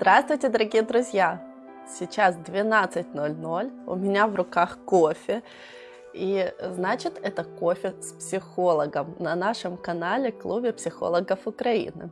Здравствуйте, дорогие друзья! Сейчас 12.00, у меня в руках кофе. И значит, это кофе с психологом на нашем канале Клубе психологов Украины.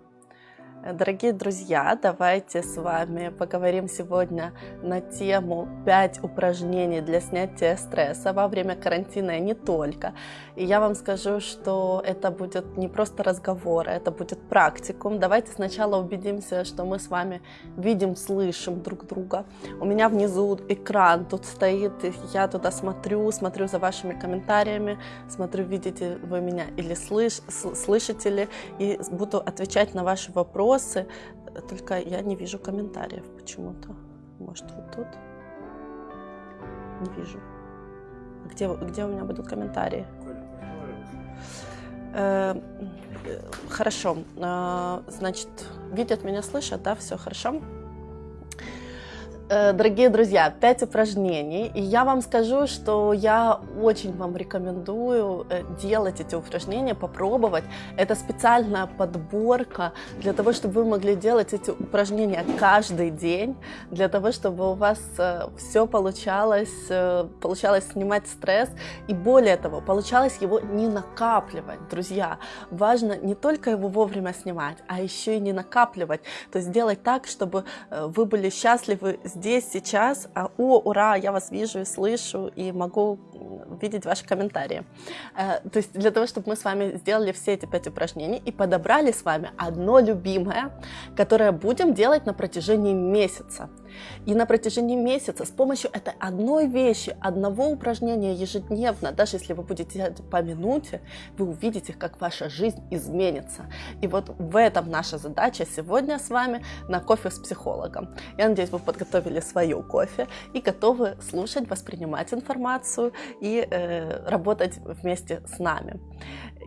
Дорогие друзья, давайте с вами поговорим сегодня на тему 5 упражнений для снятия стресса во время карантина и не только. И я вам скажу, что это будет не просто разговор, это будет практикум. Давайте сначала убедимся, что мы с вами видим, слышим друг друга. У меня внизу экран тут стоит, я туда смотрю, смотрю за вашими комментариями, смотрю, видите вы меня или слыш, слышите ли, и буду отвечать на ваши вопросы вопросы, только я не вижу комментариев почему-то. Может, вот тут? Не вижу. Где, где у меня будут комментарии? Э, хорошо. Э, значит, видят меня, слышат, да? Все хорошо? Э, дорогие друзья, 5 упражнений. И я вам скажу, что я очень вам рекомендую э, делать эти упражнения, попробовать. Это специальная подборка для того, чтобы вы могли делать эти упражнения каждый день, для того, чтобы у вас э, все получалось, получалось снимать стресс. И более того, получалось его не накапливать, друзья. Важно не только его вовремя снимать, а еще и не накапливать. То есть делать так, чтобы вы были счастливы здесь, сейчас. А, о, ура, я вас вижу и слышу, и могу видеть ваши комментарии. Э, то есть для того, чтобы мы с вами сделали все эти пять упражнений и подобрали с вами одно любимое, которое будем делать на протяжении месяца. И на протяжении месяца с помощью этой одной вещи, одного упражнения ежедневно, даже если вы будете делать по минуте, вы увидите, как ваша жизнь изменится. И вот в этом наша задача сегодня с вами на кофе с психологом. Я надеюсь, вы подготовили свою кофе и готовы слушать, воспринимать информацию и э, работать вместе с нами.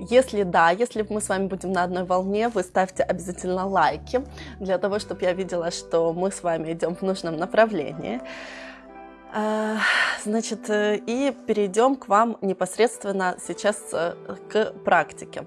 Если да, если мы с вами будем на одной волне, вы ставьте обязательно лайки, для того, чтобы я видела, что мы с вами идем в нужном направлении. А, значит, э, и перейдем к вам непосредственно сейчас э, к практике.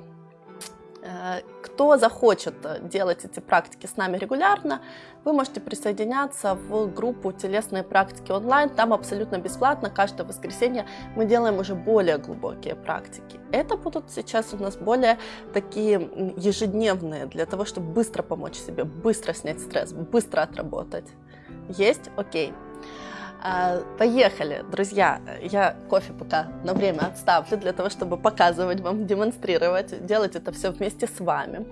Э, кто захочет делать эти практики с нами регулярно, вы можете присоединяться в группу «Телесные практики онлайн». Там абсолютно бесплатно. Каждое воскресенье мы делаем уже более глубокие практики. Это будут сейчас у нас более такие ежедневные, для того, чтобы быстро помочь себе, быстро снять стресс, быстро отработать. Есть? Окей. А, поехали, друзья. Я кофе пока на время отставлю для того, чтобы показывать вам, демонстрировать, делать это все вместе с вами.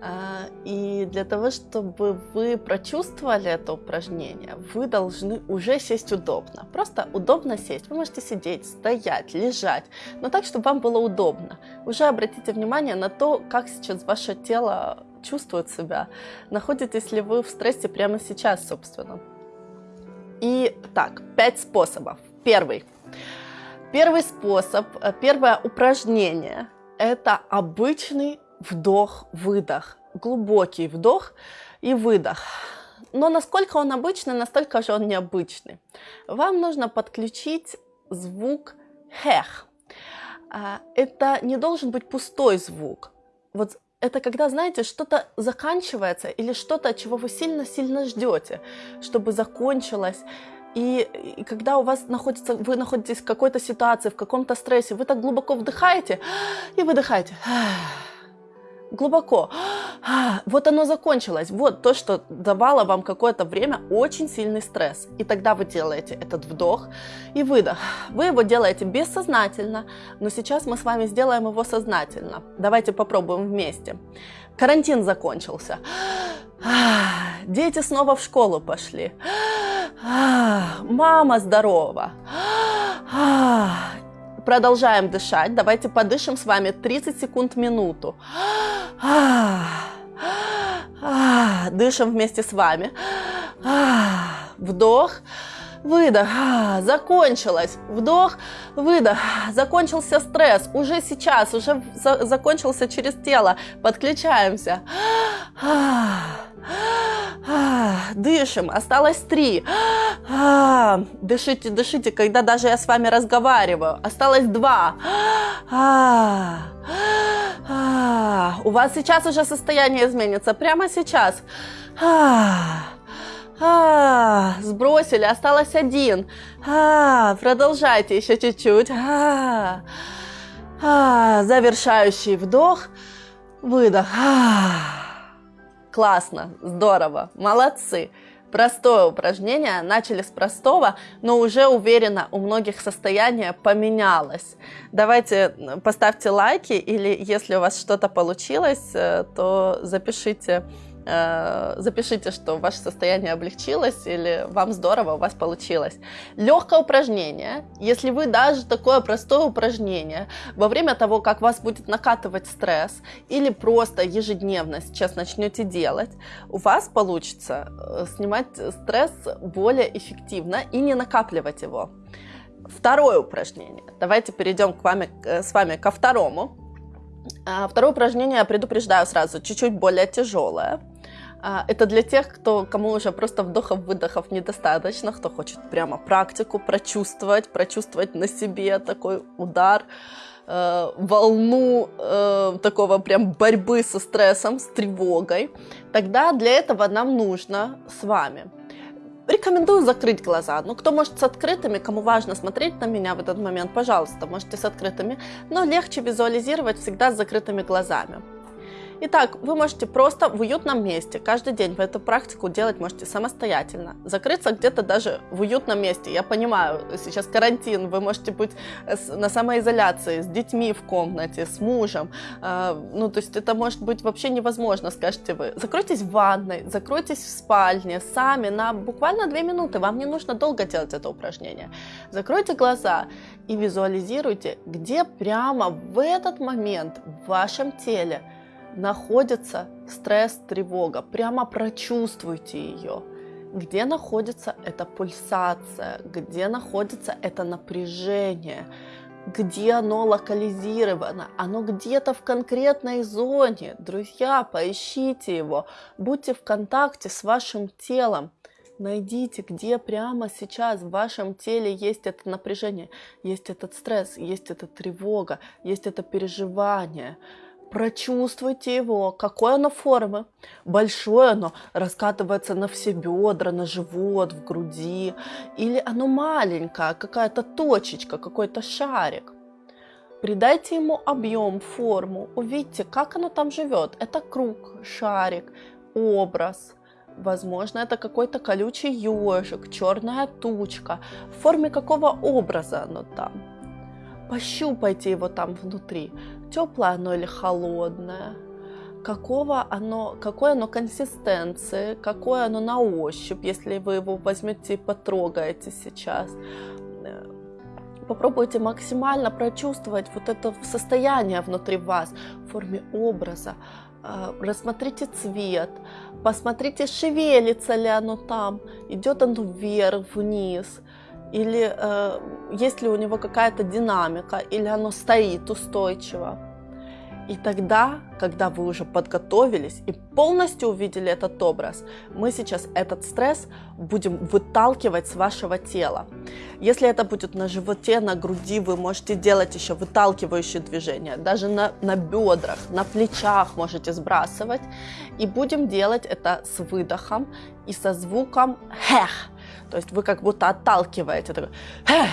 А, и для того, чтобы вы прочувствовали это упражнение, вы должны уже сесть удобно. Просто удобно сесть. Вы можете сидеть, стоять, лежать, но так, чтобы вам было удобно. Уже обратите внимание на то, как сейчас ваше тело чувствует себя. Находитесь ли вы в стрессе прямо сейчас, собственно. И так, пять способов. Первый. Первый способ, э, первое упражнение – это обычный вдох-выдох, глубокий вдох и выдох. Но насколько он обычный, настолько же он необычный. Вам нужно подключить звук хех. А, это не должен быть пустой звук. Вот это когда, знаете, что-то заканчивается или что-то, чего вы сильно-сильно ждете, чтобы закончилось. И, и когда у вас находится, вы находитесь в какой-то ситуации, в каком-то стрессе, вы так глубоко вдыхаете и выдыхаете глубоко. Вот оно закончилось. Вот то, что давало вам какое-то время очень сильный стресс. И тогда вы делаете этот вдох и выдох. Вы его делаете бессознательно, но сейчас мы с вами сделаем его сознательно. Давайте попробуем вместе. Карантин закончился. Дети снова в школу пошли. Мама здорова. Продолжаем дышать. Давайте подышим с вами 30 секунд минуту. Дышим вместе с вами. Вдох. Выдох. Закончилось. Вдох. Выдох. Закончился стресс. Уже сейчас. Уже за закончился через тело. Подключаемся. Дышим. Осталось три. Дышите, дышите, когда даже я с вами разговариваю. Осталось два. У вас сейчас уже состояние изменится. Прямо сейчас. А, сбросили, осталось один. А, продолжайте еще чуть-чуть. А, а, завершающий вдох, выдох. А, классно, здорово, молодцы. Простое упражнение, начали с простого, но уже уверенно у многих состояние поменялось. Давайте поставьте лайки или если у вас что-то получилось, э, то запишите запишите, что ваше состояние облегчилось или вам здорово, у вас получилось. Легкое упражнение, если вы даже такое простое упражнение во время того, как вас будет накатывать стресс или просто ежедневно сейчас начнете делать, у вас получится э, снимать стресс более эффективно и не накапливать его. Второе упражнение. Давайте перейдем к вами, э, с вами ко второму. А, второе упражнение, я предупреждаю сразу, чуть-чуть более тяжелое. А, это для тех, кто, кому уже просто вдохов-выдохов недостаточно, кто хочет прямо практику прочувствовать, прочувствовать на себе такой удар, э, волну э, такого прям борьбы со стрессом, с тревогой. Тогда для этого нам нужно с вами Рекомендую закрыть глаза. Ну, кто может с открытыми, кому важно смотреть на меня в этот момент, пожалуйста, можете с открытыми. Но легче визуализировать всегда с закрытыми глазами. Итак, вы можете просто в уютном месте каждый день в эту практику делать можете самостоятельно. Закрыться где-то даже в уютном месте. Я понимаю, сейчас карантин, вы можете быть на самоизоляции, с детьми в комнате, с мужем. А, ну, то есть это может быть вообще невозможно, скажете вы. Закройтесь в ванной, закройтесь в спальне сами на буквально две минуты. Вам не нужно долго делать это упражнение. Закройте глаза и визуализируйте, где прямо в этот момент в вашем теле находится стресс, тревога. Прямо прочувствуйте ее. Где находится эта пульсация, где находится это напряжение, где оно локализировано, оно где-то в конкретной зоне. Друзья, поищите его, будьте в контакте с вашим телом. Найдите, где прямо сейчас в вашем теле есть это напряжение, есть этот стресс, есть эта тревога, есть это переживание прочувствуйте его, какой оно формы. Большое оно раскатывается на все бедра, на живот, в груди. Или оно маленькое, какая-то точечка, какой-то шарик. Придайте ему объем, форму, увидите, как оно там живет. Это круг, шарик, образ. Возможно, это какой-то колючий ежик, черная тучка. В форме какого образа оно там? Пощупайте его там внутри теплое оно или холодное, какого оно, какой оно консистенции, какое оно на ощупь, если вы его возьмете и потрогаете сейчас. Попробуйте максимально прочувствовать вот это состояние внутри вас в форме образа. А, рассмотрите цвет, посмотрите, шевелится ли оно там, идет оно вверх, вниз, или э, есть ли у него какая-то динамика, или оно стоит устойчиво. И тогда, когда вы уже подготовились и полностью увидели этот образ, мы сейчас этот стресс будем выталкивать с вашего тела. Если это будет на животе, на груди, вы можете делать еще выталкивающие движения. Даже на, на бедрах, на плечах можете сбрасывать. И будем делать это с выдохом и со звуком «хех». То есть вы как будто отталкиваете. Такой, «хех,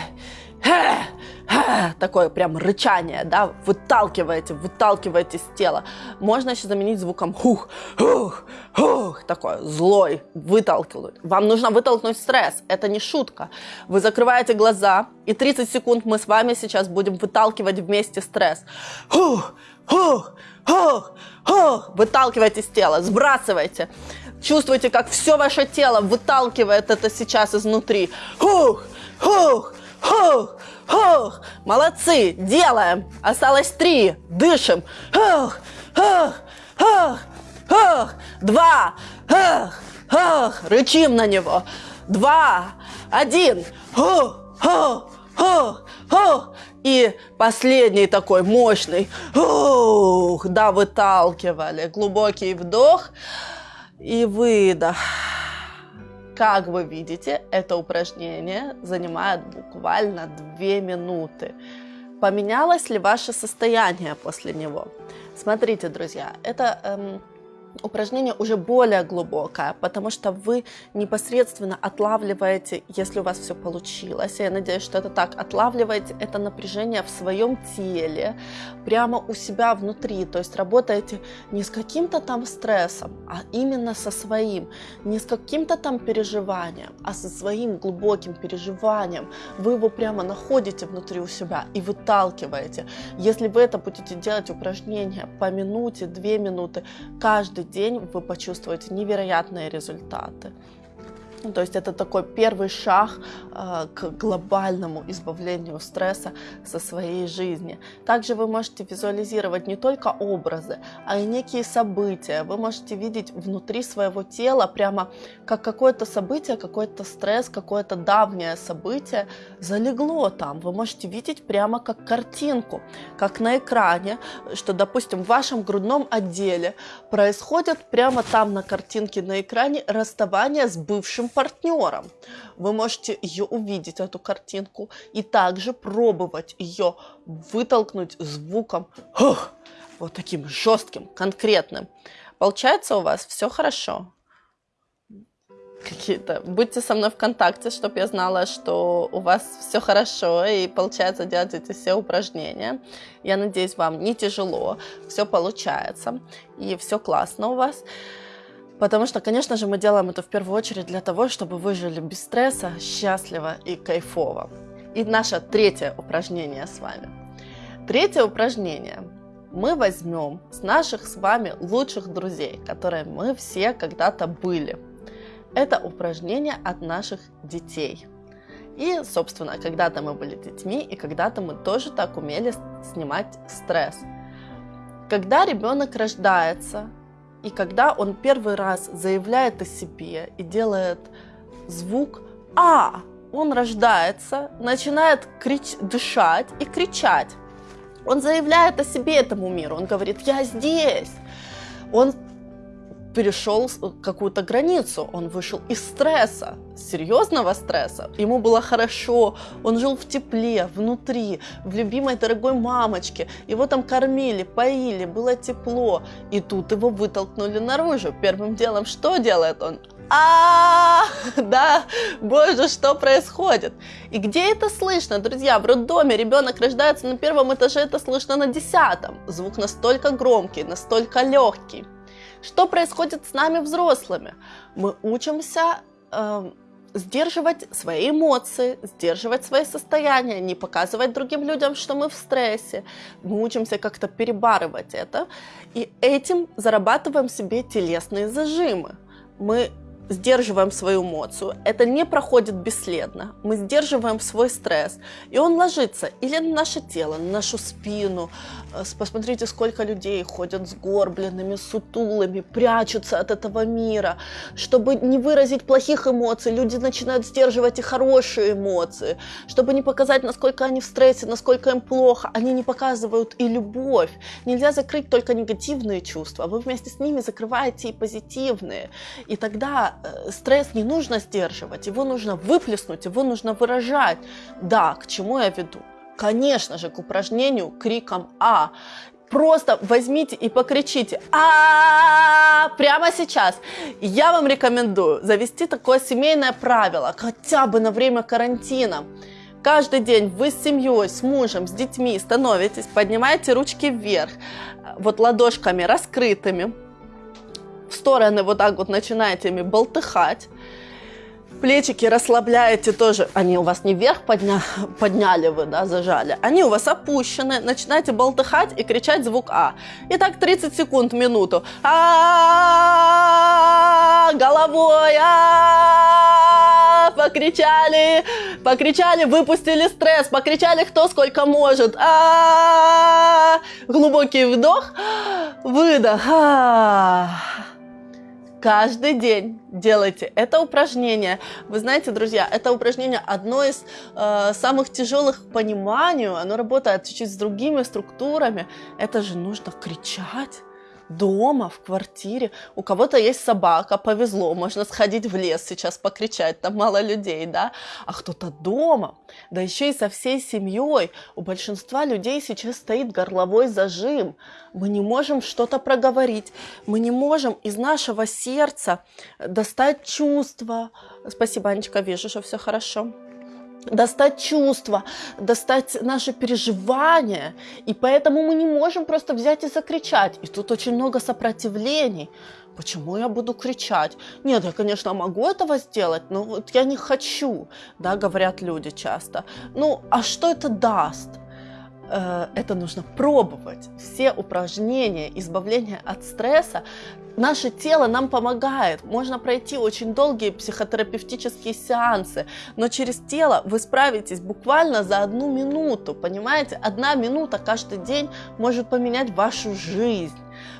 хех, такое прям рычание, да, выталкиваете, выталкиваете с тела. Можно еще заменить звуком хух, хух, хух, такой злой, выталкивать. Вам нужно вытолкнуть стресс, это не шутка. Вы закрываете глаза, и 30 секунд мы с вами сейчас будем выталкивать вместе стресс. Хух, хух, хух, хух, выталкивайте с тела, сбрасывайте. Чувствуйте, как все ваше тело выталкивает это сейчас изнутри. Хух, хух, хух, Хух, молодцы, делаем. Осталось три. Дышим. Хух, хух, хух, хух. Два. Хух, хух. Рычим на него. Два. Один. Хух, хух, хух, хух. И последний такой мощный. Ух, да, выталкивали. Глубокий вдох и выдох. Как вы видите, это упражнение занимает буквально 2 минуты. Поменялось ли ваше состояние после него? Смотрите, друзья, это эм, упражнение уже более глубокое, потому что вы непосредственно отлавливаете, если у вас все получилось, я надеюсь, что это так, отлавливаете это напряжение в своем теле, прямо у себя внутри, то есть работаете не с каким-то там стрессом, а именно со своим, не с каким-то там переживанием, а со своим глубоким переживанием. Вы его прямо находите внутри у себя и выталкиваете. Если вы это будете делать упражнения по минуте, две минуты, каждый день вы почувствуете невероятные результаты. Ну, то есть это такой первый шаг э, к глобальному избавлению стресса со своей жизни. Также вы можете визуализировать не только образы, а и некие события. Вы можете видеть внутри своего тела прямо как какое-то событие, какой-то стресс, какое-то давнее событие залегло там. Вы можете видеть прямо как картинку, как на экране, что, допустим, в вашем грудном отделе происходит прямо там на картинке на экране расставание с бывшим партнером. Вы можете ее увидеть, эту картинку, и также пробовать ее вытолкнуть звуком Хух! вот таким жестким, конкретным. Получается у вас все хорошо? какие-то. Будьте со мной в контакте, чтобы я знала, что у вас все хорошо и получается делать эти все упражнения. Я надеюсь, вам не тяжело, все получается и все классно у вас. Потому что, конечно же, мы делаем это в первую очередь для того, чтобы вы жили без стресса, счастливо и кайфово. И наше третье упражнение с вами. Третье упражнение мы возьмем с наших с вами лучших друзей, которые мы все когда-то были. Это упражнение от наших детей. И, собственно, когда-то мы были детьми, и когда-то мы тоже так умели снимать стресс. Когда ребенок рождается, и когда он первый раз заявляет о себе и делает звук «А», он рождается, начинает крич... дышать и кричать. Он заявляет о себе этому миру, он говорит «Я здесь». Он перешел какую-то границу, он вышел из стресса, серьезного стресса. Ему было хорошо, он жил в тепле, внутри, в любимой дорогой мамочке. Его там кормили, поили, было тепло. И тут его вытолкнули наружу. Первым делом что делает он? а, да, боже, что происходит? И где это слышно, друзья? В роддоме ребенок рождается на первом этаже, это слышно на десятом. Звук настолько громкий, настолько легкий. Что происходит с нами взрослыми? Мы учимся э, сдерживать свои эмоции, сдерживать свои состояния, не показывать другим людям, что мы в стрессе. Мы учимся как-то перебарывать это, и этим зарабатываем себе телесные зажимы. Мы сдерживаем свою эмоцию, это не проходит бесследно. Мы сдерживаем свой стресс, и он ложится или на наше тело, на нашу спину. Э, посмотрите, сколько людей ходят сгорбленными, сутулыми, прячутся от этого мира. Чтобы не выразить плохих эмоций, люди начинают сдерживать и хорошие эмоции. Чтобы не показать, насколько они в стрессе, насколько им плохо, они не показывают и любовь. Нельзя закрыть только негативные чувства, вы вместе с ними закрываете и позитивные. И тогда Э, стресс не нужно сдерживать, его нужно выплеснуть, его нужно выражать. Да, к чему я веду? Конечно же, к упражнению криком «А». Просто возьмите и покричите а прямо сейчас. Я вам рекомендую завести такое семейное правило, хотя бы на время карантина. Каждый день вы с семьей, с мужем, с детьми становитесь, поднимаете ручки вверх, вот ладошками раскрытыми, в стороны вот так вот начинаете ими болтыхать. Плечики расслабляете тоже, они у вас не вверх подня, подняли вы, да, зажали, они у вас опущены, начинаете болтыхать и кричать звук А. И так 30 секунд, минуту. А, головой, а, покричали, покричали, выпустили стресс, покричали кто сколько может. А, глубокий вдох, выдох. А. Каждый день делайте это упражнение. Вы знаете, друзья, это упражнение одно из э, самых тяжелых к пониманию. Оно работает чуть-чуть с другими структурами. Это же нужно кричать. Дома, в квартире. У кого-то есть собака, повезло, можно сходить в лес сейчас покричать, там мало людей, да, а кто-то дома, да еще и со всей семьей. У большинства людей сейчас стоит горловой зажим. Мы не можем что-то проговорить, мы не можем из нашего сердца достать чувства. Спасибо, Анечка, вижу, что все хорошо достать чувства, достать наши переживания. И поэтому мы не можем просто взять и закричать. И тут очень много сопротивлений. Почему я буду кричать? Нет, я, конечно, могу этого сделать, но вот я не хочу, да, говорят люди часто. Ну, а что это даст? Э, это нужно пробовать. Все упражнения избавления от стресса Наше тело нам помогает. Можно пройти очень долгие психотерапевтические сеансы, но через тело вы справитесь буквально за одну минуту. Понимаете? Одна минута каждый день может поменять вашу жизнь.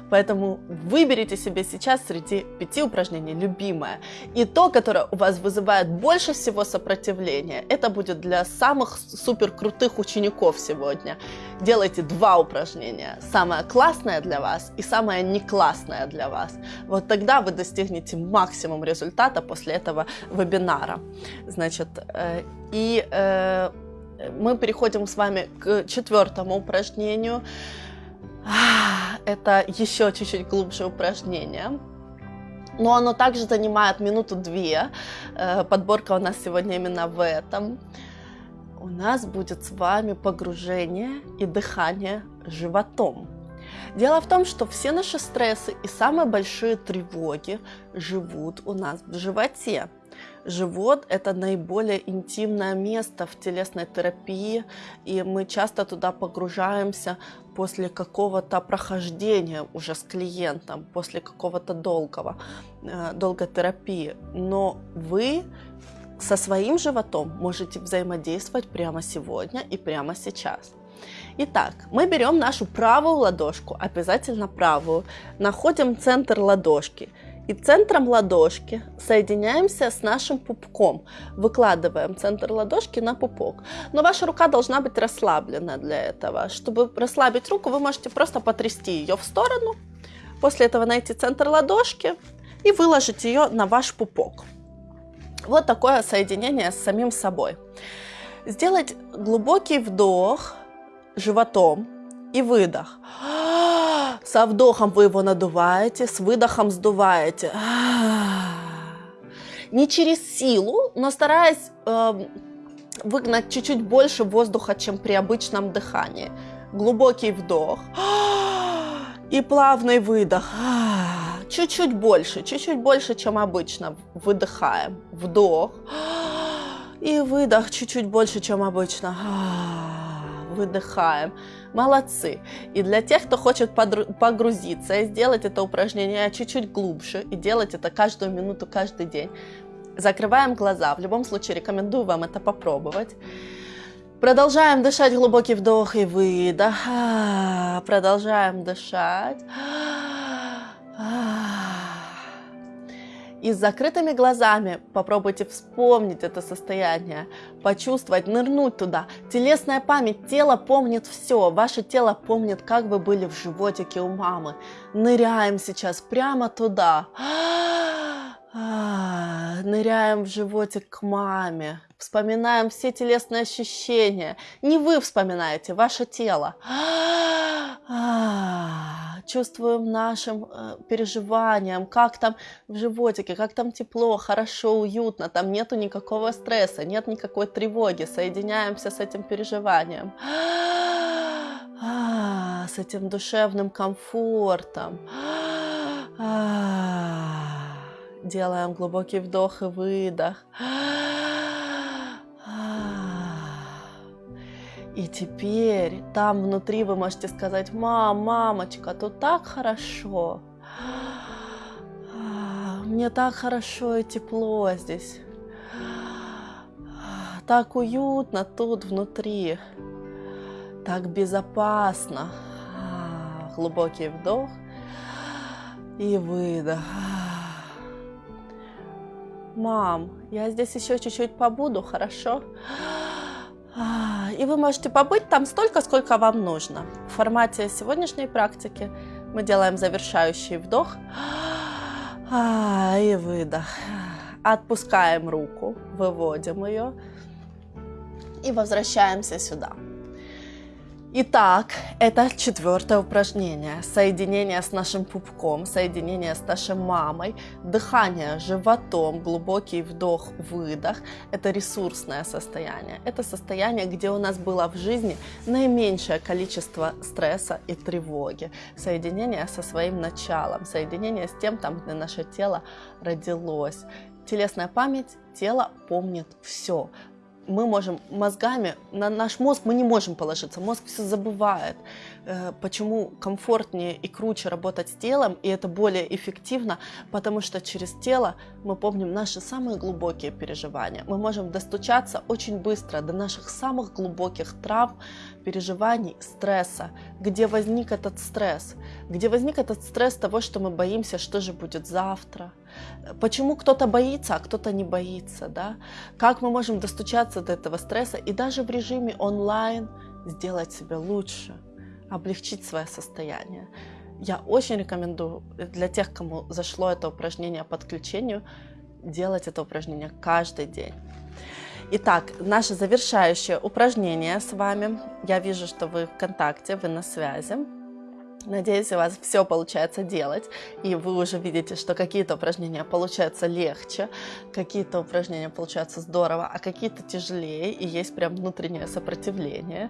Поэтому выберите себе сейчас среди пяти упражнений любимое. И то, которое у вас вызывает больше всего сопротивления, это будет для самых супер крутых учеников сегодня. Делайте два упражнения. Самое классное для вас и самое не классное для вас. Вот тогда вы достигнете максимум результата после этого вебинара. Значит, э, и э, мы переходим с вами к четвертому упражнению. Это еще чуть-чуть глубже упражнение. Но оно также занимает минуту-две. Э, подборка у нас сегодня именно в этом. У нас будет с вами погружение и дыхание животом. Дело в том, что все наши стрессы и самые большие тревоги живут у нас в животе. Живот – это наиболее интимное место в телесной терапии, и мы часто туда погружаемся после какого-то прохождения уже с клиентом, после какого-то долгого, э, долгой терапии. Но вы со своим животом можете взаимодействовать прямо сегодня и прямо сейчас. Итак, мы берем нашу правую ладошку, обязательно правую, находим центр ладошки – и центром ладошки соединяемся с нашим пупком. Выкладываем центр ладошки на пупок. Но ваша рука должна быть расслаблена для этого. Чтобы расслабить руку, вы можете просто потрясти ее в сторону. После этого найти центр ладошки и выложить ее на ваш пупок. Вот такое соединение с самим собой. Сделать глубокий вдох животом и выдох. Со вдохом вы его надуваете, с выдохом сдуваете. Не через силу, но стараясь э, выгнать чуть-чуть больше воздуха, чем при обычном дыхании. Глубокий вдох и плавный выдох. Чуть-чуть больше, чуть-чуть больше, чем обычно. Выдыхаем. Вдох. И выдох чуть-чуть больше, чем обычно. Выдыхаем. Молодцы! И для тех, кто хочет погрузиться и сделать это упражнение чуть-чуть глубже, и делать это каждую минуту, каждый день, закрываем глаза. В любом случае рекомендую вам это попробовать. Продолжаем дышать глубокий вдох и выдох. Продолжаем дышать. И с закрытыми глазами попробуйте вспомнить это состояние, почувствовать, нырнуть туда. Телесная память, тело помнит все, ваше тело помнит, как вы были в животике у мамы. Ныряем сейчас прямо туда. Ныряем в животик к маме. Вспоминаем все телесные ощущения. Не вы вспоминаете, ваше тело. Чувствуем нашим э, переживанием, как там в животике, как там тепло, хорошо, уютно, там нету никакого стресса, нет никакой тревоги. Соединяемся с этим переживанием, с этим душевным комфортом. Делаем глубокий вдох и выдох. И теперь там внутри вы можете сказать, мам, мамочка, тут так хорошо. Мне так хорошо и тепло здесь. Так уютно тут внутри. Так безопасно. Глубокий вдох и выдох. Мам, я здесь еще чуть-чуть побуду, хорошо? И вы можете побыть там столько, сколько вам нужно. В формате сегодняшней практики Мы делаем завершающий вдох и выдох. Отпускаем руку, выводим ее и возвращаемся сюда. Итак, это четвертое упражнение. Соединение с нашим пупком, соединение с нашей мамой, дыхание животом, глубокий вдох-выдох. Это ресурсное состояние. Это состояние, где у нас было в жизни наименьшее количество стресса и тревоги. Соединение со своим началом, соединение с тем, там, где наше тело родилось. Телесная память, тело помнит все мы можем мозгами, на наш мозг мы не можем положиться, мозг все забывает. Э, почему комфортнее и круче работать с телом, и это более эффективно, потому что через тело мы помним наши самые глубокие переживания. Мы можем достучаться очень быстро до наших самых глубоких травм, переживаний, стресса, где возник этот стресс, где возник этот стресс того, что мы боимся, что же будет завтра, почему кто-то боится, а кто-то не боится, да, как мы можем достучаться до этого стресса и даже в режиме онлайн сделать себя лучше, облегчить свое состояние. Я очень рекомендую для тех, кому зашло это упражнение по подключению, делать это упражнение каждый день. Итак, наше завершающее упражнение с вами. Я вижу, что вы в контакте, вы на связи. Надеюсь, у вас все получается делать, и вы уже видите, что какие-то упражнения получаются легче, какие-то упражнения получаются здорово, а какие-то тяжелее, и есть прям внутреннее сопротивление.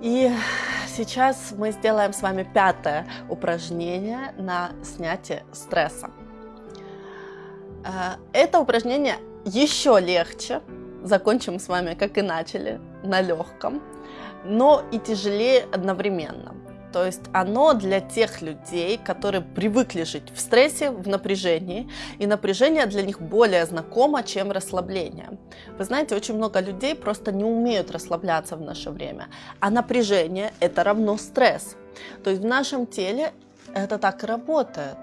И сейчас мы сделаем с вами пятое упражнение на снятие стресса. Э, это упражнение еще легче. Закончим с вами, как и начали, на легком, но и тяжелее одновременно. То есть оно для тех людей, которые привыкли жить в стрессе, в напряжении, и напряжение для них более знакомо, чем расслабление. Вы знаете, очень много людей просто не умеют расслабляться в наше время, а напряжение это равно стресс. То есть в нашем теле это так и работает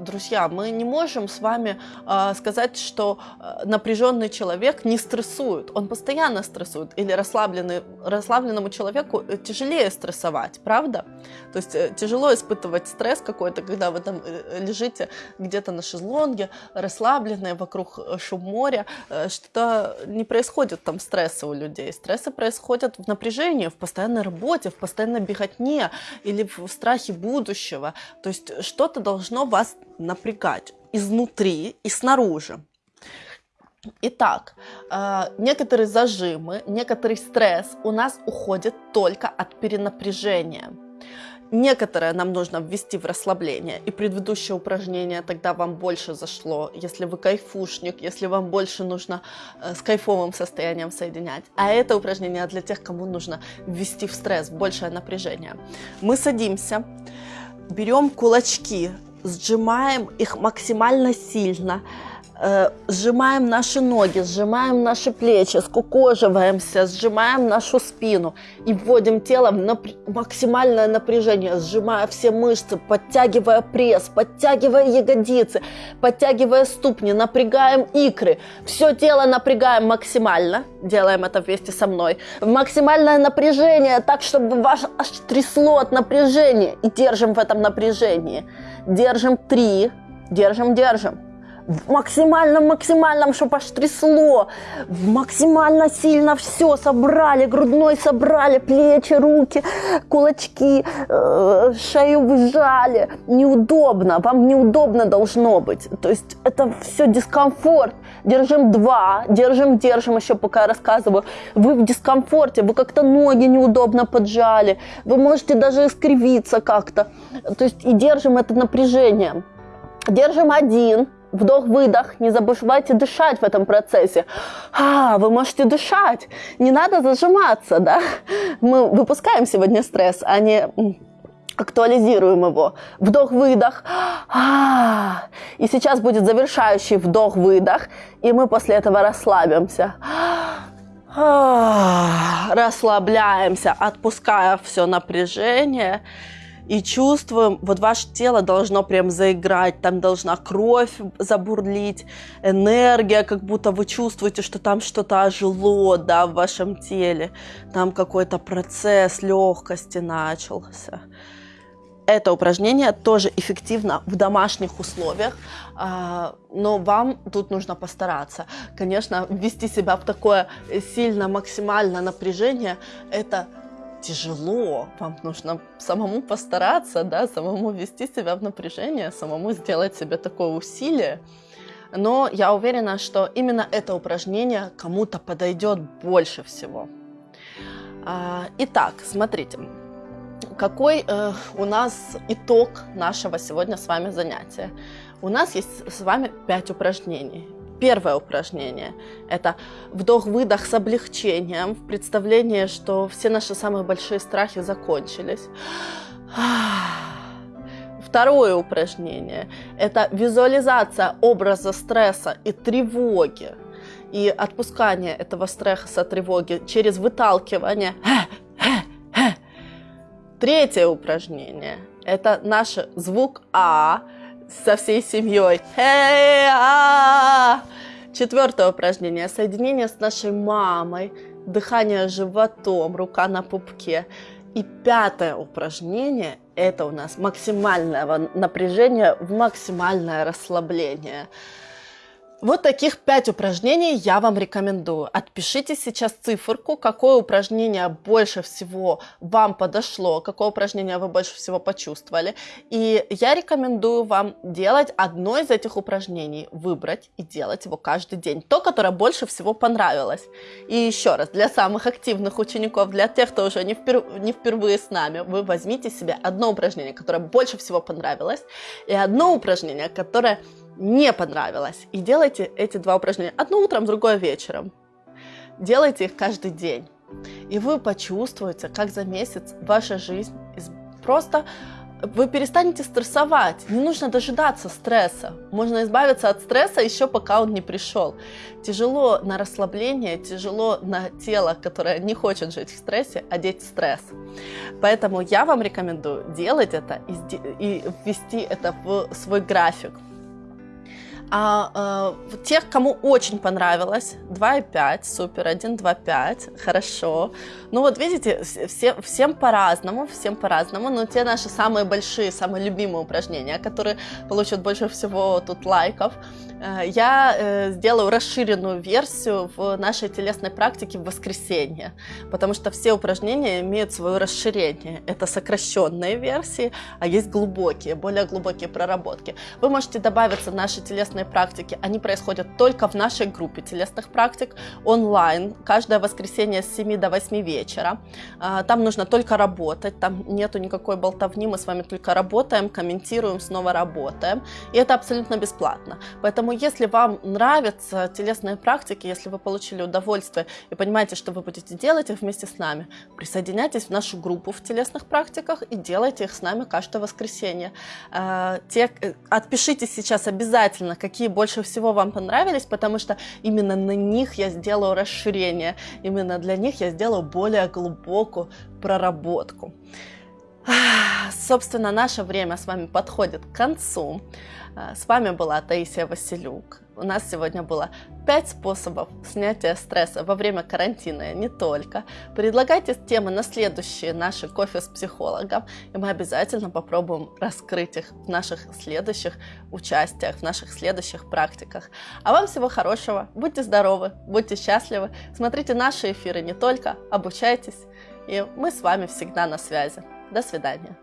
друзья, мы не можем с вами э, сказать, что э, напряженный человек не стрессует. Он постоянно стрессует. Или расслабленный, расслабленному человеку э, тяжелее стрессовать, правда? То есть э, тяжело испытывать стресс какой-то, когда вы там э, лежите где-то на шезлонге, расслабленные, вокруг э, шум моря, э, что не происходит там стресса у людей. Стрессы происходят в напряжении, в постоянной работе, в постоянной беготне или в страхе будущего. То есть что-то должно вас напрягать изнутри и снаружи. Итак, э, некоторые зажимы, некоторый стресс у нас уходит только от перенапряжения. Некоторое нам нужно ввести в расслабление, и предыдущее упражнение тогда вам больше зашло, если вы кайфушник, если вам больше нужно э, с кайфовым состоянием соединять. А это упражнение для тех, кому нужно ввести в стресс, большее напряжение. Мы садимся, берем кулачки сжимаем их максимально сильно, э, сжимаем наши ноги, сжимаем наши плечи, скукоживаемся, сжимаем нашу спину и вводим тело в напр... максимальное напряжение, сжимая все мышцы, подтягивая пресс, подтягивая ягодицы, подтягивая ступни, напрягаем икры. Все тело напрягаем максимально, делаем это вместе со мной, максимальное напряжение, так, чтобы ваш аж трясло от напряжения и держим в этом напряжении. Держим три, держим, держим в максимальном, максимальном, чтобы аж трясло, максимально сильно все собрали, грудной собрали, плечи, руки, кулачки, э, шею выжали. Неудобно, вам неудобно должно быть. То есть это все дискомфорт. Держим два, держим, держим, еще пока я рассказываю. Вы в дискомфорте, вы как-то ноги неудобно поджали, вы можете даже искривиться как-то. То есть и держим это напряжение. Держим один, Вдох-выдох, не забывайте дышать в этом процессе. А, вы можете дышать, не надо зажиматься, да? Мы выпускаем сегодня стресс, а не актуализируем его. Вдох-выдох. А, и сейчас будет завершающий вдох-выдох, и мы после этого расслабимся. А, расслабляемся, отпуская все напряжение и чувствуем, вот ваше тело должно прям заиграть, там должна кровь забурлить, энергия, как будто вы чувствуете, что там что-то ожило, да, в вашем теле, там какой-то процесс легкости начался. это упражнение тоже эффективно в домашних условиях, а, но вам тут нужно постараться. Конечно, ввести себя в такое сильно максимальное напряжение – это тяжело, вам нужно самому постараться, да, самому ввести себя в напряжение, самому сделать себе такое усилие. Но я уверена, что именно это упражнение кому-то подойдет больше всего. А, итак, смотрите, какой э, у нас итог нашего сегодня с вами занятия? У нас есть с вами 5 упражнений. Первое упражнение – это вдох-выдох с облегчением, в представлении, что все наши самые большие страхи закончились. Второе упражнение – это визуализация образа стресса и тревоги и отпускание этого стресса, тревоги через выталкивание. Третье упражнение – это наш звук А со всей семьей. Четвертое упражнение – соединение с нашей мамой, дыхание животом, рука на пупке. И пятое упражнение – это у нас максимальное напряжение в максимальное расслабление. Вот таких пять упражнений я вам рекомендую. Отпишите сейчас циферку, какое упражнение больше всего вам подошло, какое упражнение вы больше всего почувствовали. И я рекомендую вам делать одно из этих упражнений, выбрать и делать его каждый день. То, которое больше всего понравилось. И еще раз, для самых активных учеников, для тех, кто уже не, впер... не впервые с нами, вы возьмите себе одно упражнение, которое больше всего понравилось, и одно упражнение, которое не понравилось. И делайте эти два упражнения. Одно утром, другое вечером. Делайте их каждый день. И вы почувствуете, как за месяц ваша жизнь просто вы перестанете стрессовать. Не нужно дожидаться стресса. Можно избавиться от стресса еще пока он не пришел. Тяжело на расслабление, тяжело на тело, которое не хочет жить в стрессе, одеть стресс. Поэтому я вам рекомендую делать это и ввести это в свой график. А э, тех, кому очень понравилось, 2,5, супер, 1, 2, 5, хорошо. Ну вот видите, все, всем по-разному, всем по-разному, но те наши самые большие, самые любимые упражнения, которые получат больше всего тут лайков, э, я э, сделаю расширенную версию в нашей телесной практике в воскресенье, потому что все упражнения имеют свое расширение. Это сокращенные версии, а есть глубокие, более глубокие проработки. Вы можете добавиться в наши телесные телесные практики, они происходят только в нашей группе телесных практик онлайн, каждое воскресенье с 7 до 8 вечера. А, там нужно только работать, там нету никакой болтовни, мы с вами только работаем, комментируем, снова работаем. И это абсолютно бесплатно. Поэтому если вам нравятся телесные практики, если вы получили удовольствие и понимаете, что вы будете делать их вместе с нами, присоединяйтесь в нашу группу в телесных практиках и делайте их с нами каждое воскресенье. А, те, э, отпишитесь сейчас обязательно, какие больше всего вам понравились, потому что именно на них я сделаю расширение, именно для них я сделаю более глубокую проработку. Собственно, наше время с вами подходит к концу. А, с вами была Таисия Василюк. У нас сегодня было 5 способов снятия стресса во время карантина, и не только. Предлагайте темы на следующие наши кофе с психологом, и мы обязательно попробуем раскрыть их в наших следующих участиях, в наших следующих практиках. А вам всего хорошего, будьте здоровы, будьте счастливы, смотрите наши эфиры не только, обучайтесь, и мы с вами всегда на связи. До свидания.